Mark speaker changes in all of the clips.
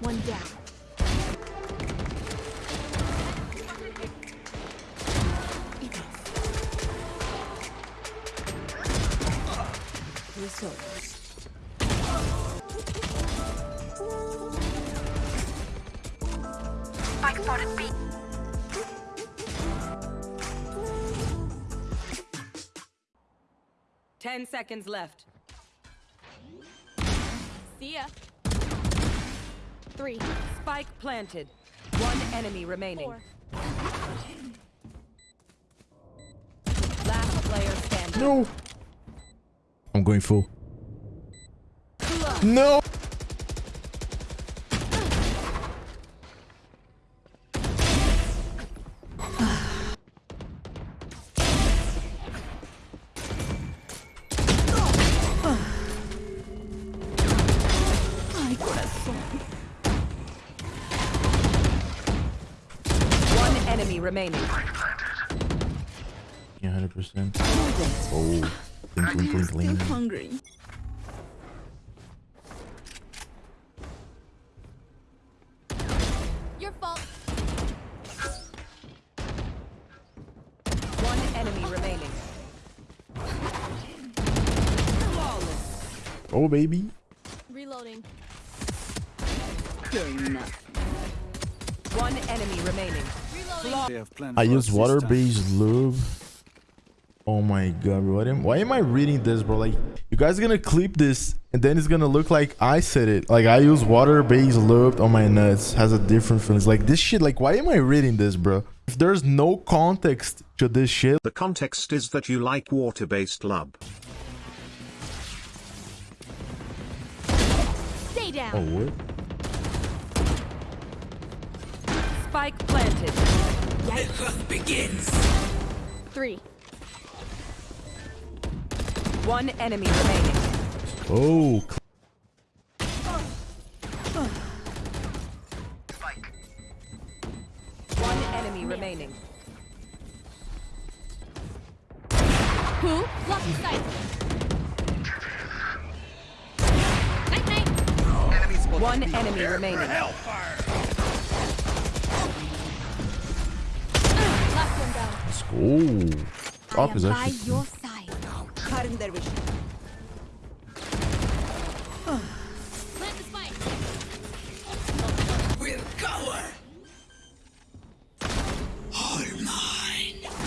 Speaker 1: One down. Resource.
Speaker 2: Spike spotted B.
Speaker 3: Ten seconds left.
Speaker 1: See ya. Three.
Speaker 3: Spike planted. One enemy remaining.
Speaker 1: Four.
Speaker 3: Last player standing.
Speaker 4: No. I'm going full. No.
Speaker 3: Remaining.
Speaker 4: Yeah, 100%. Oh. Blink, blink, blink, blink.
Speaker 1: hungry. Your fault.
Speaker 3: One enemy remaining.
Speaker 4: Oh, baby.
Speaker 1: Reloading.
Speaker 3: One enemy remaining.
Speaker 1: Reloading.
Speaker 5: They have planned
Speaker 4: I use water-based lube. Oh my god, bro. What am, why am I reading this, bro? Like, you guys are gonna clip this, and then it's gonna look like I said it. Like, I use water-based lube on my nuts. Has a different feelings. Like, this shit, like, why am I reading this, bro? If there's no context to this shit,
Speaker 6: The context is that you like water-based lub.
Speaker 1: Stay down.
Speaker 4: oh, what?
Speaker 3: Spike planted.
Speaker 1: Three.
Speaker 3: One enemy remaining.
Speaker 4: Oh,
Speaker 3: One enemy remaining.
Speaker 1: Who? Lucky sight. Night night.
Speaker 3: One enemy remaining.
Speaker 1: Last one down.
Speaker 4: let's go. Top is actually...
Speaker 1: your side.
Speaker 3: Cutting their vision.
Speaker 1: Plant the spike.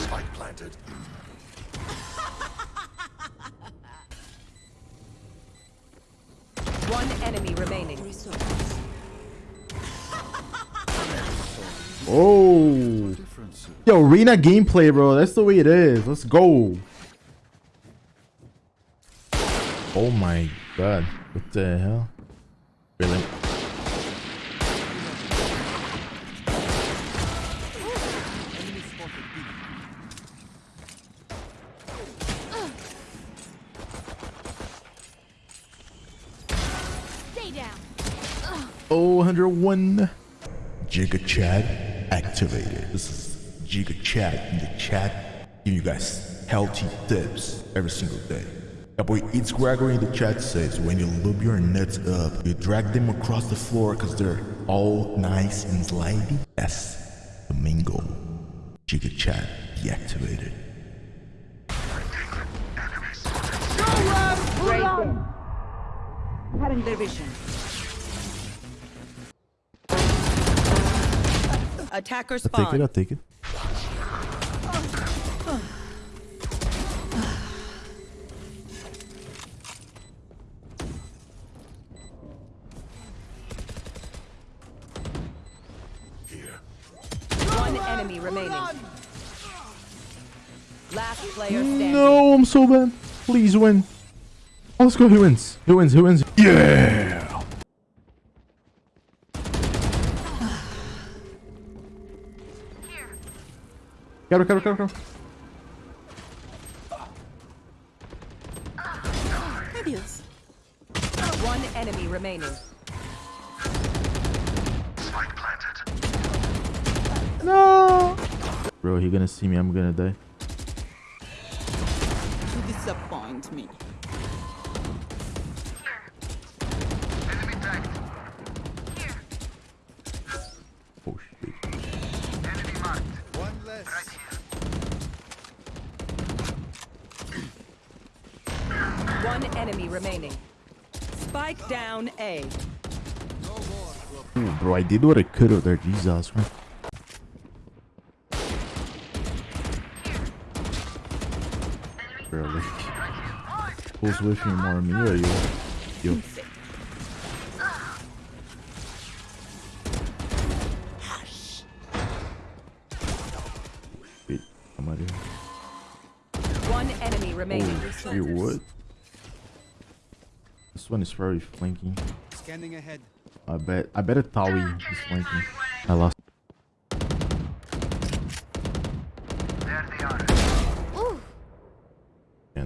Speaker 5: Spike planted.
Speaker 3: One enemy remaining.
Speaker 4: Oh. Yo, arena gameplay, bro. That's the way it is. Let's go. Oh my god. What the hell? Really?
Speaker 1: Stay down.
Speaker 4: Oh, 101. Giga chad activated. This is Giga chad in the chat. Giving you guys healthy tips every single day. Your boy Eats Gregory in the chat says when you lube your nuts up, you drag them across the floor because they're all nice and slidey. Yes, the main goal. Giga chad deactivated.
Speaker 3: Cutting their vision. Attacker
Speaker 4: I'll take it,
Speaker 3: spawn.
Speaker 4: I'll take it.
Speaker 3: Enemy remaining. Last player mm, standing.
Speaker 4: No, I'm so bad. Please win. Oh, let's go. Who wins? Who wins? Who wins? Yeah. Cover, cover, cover, cover.
Speaker 1: Adios.
Speaker 3: One One enemy remaining.
Speaker 4: No. Bro, he gonna see me. I'm gonna die.
Speaker 7: You disappoint me.
Speaker 2: Enemy tagged. Here.
Speaker 4: Oh shit.
Speaker 2: Enemy marked. One less. Right here.
Speaker 3: One enemy remaining. Spike down A.
Speaker 4: Ooh, bro, I did what I could with there. Jesus, man. Bro, like, who's with me more, me or you? You. Wait, I'm out here.
Speaker 3: One enemy remaining.
Speaker 4: Oh, wait, what? This one is very flanking.
Speaker 8: Scanning ahead.
Speaker 4: I bet. I bet a Tawi is flanking. I lost.
Speaker 2: There they are.
Speaker 1: Ooh.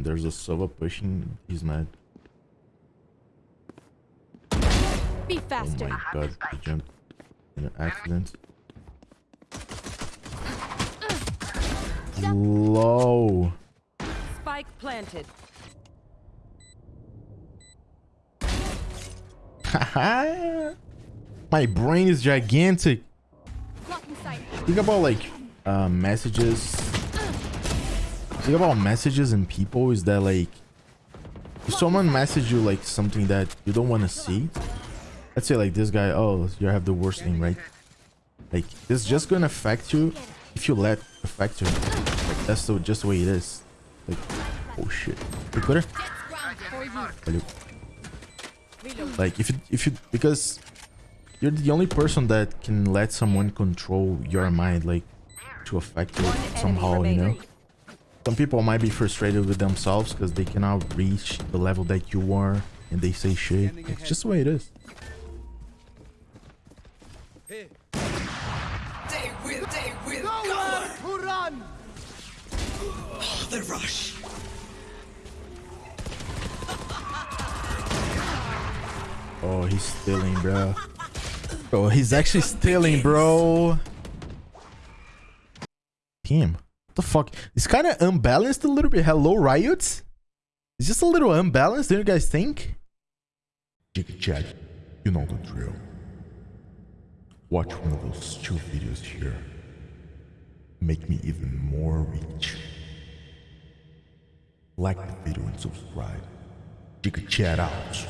Speaker 4: And there's a Sova pushing. He's mad.
Speaker 1: Be
Speaker 4: Oh
Speaker 1: faster.
Speaker 4: my god, he jumped in an accident. Low.
Speaker 3: Spike planted.
Speaker 4: My brain is gigantic. Think about like uh, messages. Think about messages and people is that like if someone message you like something that you don't want to see. Let's say like this guy, oh, you have the worst name, right? Like it's just gonna affect you if you let affect you. Like that's the, just the way it is. Like, oh shit.
Speaker 1: You.
Speaker 4: Like if you if you because you're the only person that can let someone control your mind like to affect you somehow, you know.
Speaker 3: Remaining.
Speaker 4: Some people might be frustrated with themselves because they cannot reach the level that you are and they say shit. It's just the way it is.
Speaker 8: Here.
Speaker 7: Who run?
Speaker 4: Oh, he's stealing, bro. Oh, he's actually stealing, bro. Him. What the fuck? It's kind of unbalanced a little bit. Hello, Riot? It's just a little unbalanced, don't you guys think? Chat, you know the drill. Watch one of those two videos here. Make me even more rich. Like the video and subscribe. Giga Chad out.